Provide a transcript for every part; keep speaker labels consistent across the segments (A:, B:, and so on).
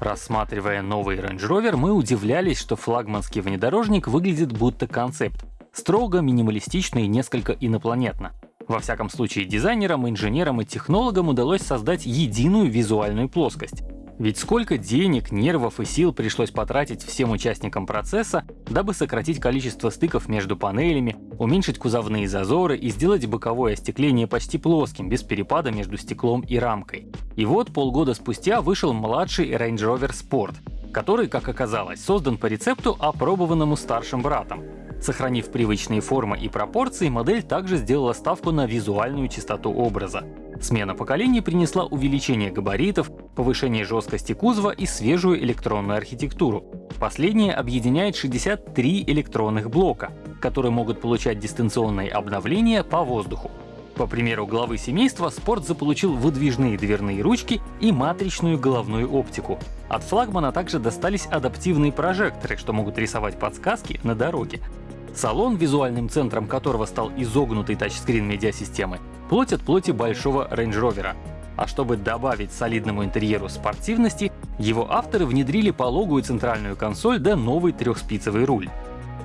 A: Рассматривая новый Range Rover, мы удивлялись, что флагманский внедорожник выглядит будто концепт. Строго, минималистично и несколько инопланетно. Во всяком случае, дизайнерам, инженерам и технологам удалось создать единую визуальную плоскость. Ведь сколько денег, нервов и сил пришлось потратить всем участникам процесса, дабы сократить количество стыков между панелями, уменьшить кузовные зазоры и сделать боковое остекление почти плоским, без перепада между стеклом и рамкой. И вот полгода спустя вышел младший Range Rover Sport, который, как оказалось, создан по рецепту, опробованному старшим братом. Сохранив привычные формы и пропорции, модель также сделала ставку на визуальную чистоту образа. Смена поколений принесла увеличение габаритов, повышение жесткости кузова и свежую электронную архитектуру. Последнее объединяет 63 электронных блока, которые могут получать дистанционные обновления по воздуху. По примеру главы семейства, Спорт заполучил выдвижные дверные ручки и матричную головную оптику. От флагмана также достались адаптивные прожекторы, что могут рисовать подсказки на дороге. Салон, визуальным центром которого стал изогнутый тачскрин медиасистемы, плоть от плоти большого Range Rover. А чтобы добавить солидному интерьеру спортивности, его авторы внедрили пологую центральную консоль да новый трехспицевый руль.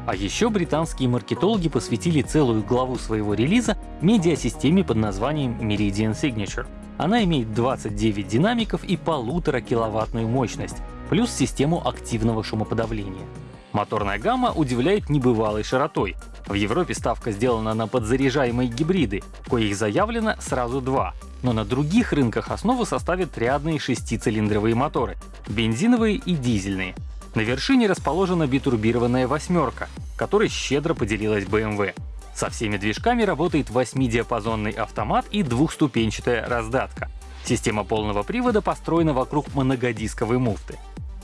A: А еще британские маркетологи посвятили целую главу своего релиза медиасистеме под названием Meridian Signature. Она имеет 29 динамиков и полутора киловаттную мощность, плюс систему активного шумоподавления. Моторная гамма удивляет небывалой широтой. В Европе ставка сделана на подзаряжаемые гибриды, коих заявлено сразу два. Но на других рынках основу составят рядные шестицилиндровые моторы — бензиновые и дизельные. На вершине расположена битурбированная восьмерка, которой щедро поделилась BMW. Со всеми движками работает 8-диапазонный автомат и двухступенчатая раздатка. Система полного привода построена вокруг многодисковой муфты.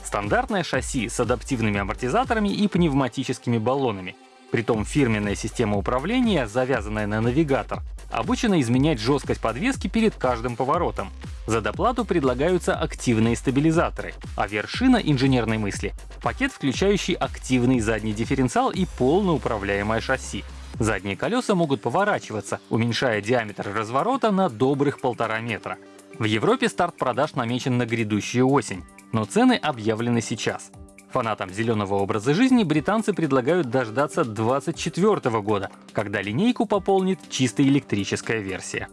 A: Стандартное шасси с адаптивными амортизаторами и пневматическими баллонами. Притом фирменная система управления, завязанная на навигатор, обучена изменять жесткость подвески перед каждым поворотом. За доплату предлагаются активные стабилизаторы, а вершина инженерной мысли — пакет, включающий активный задний дифференциал и полноуправляемое шасси. Задние колеса могут поворачиваться, уменьшая диаметр разворота на добрых полтора метра. В Европе старт продаж намечен на грядущую осень но цены объявлены сейчас. Фанатам зеленого образа жизни британцы предлагают дождаться 2024 года, когда линейку пополнит чисто электрическая версия.